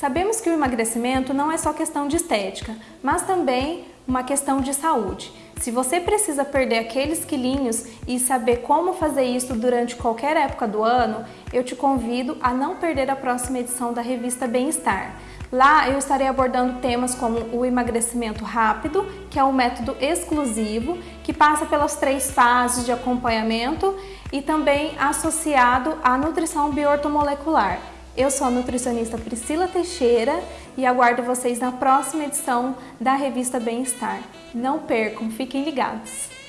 Sabemos que o emagrecimento não é só questão de estética, mas também uma questão de saúde. Se você precisa perder aqueles quilinhos e saber como fazer isso durante qualquer época do ano, eu te convido a não perder a próxima edição da revista Bem-Estar. Lá eu estarei abordando temas como o emagrecimento rápido, que é um método exclusivo, que passa pelas três fases de acompanhamento e também associado à nutrição bioortomolecular. Eu sou a nutricionista Priscila Teixeira e aguardo vocês na próxima edição da revista Bem-Estar. Não percam, fiquem ligados!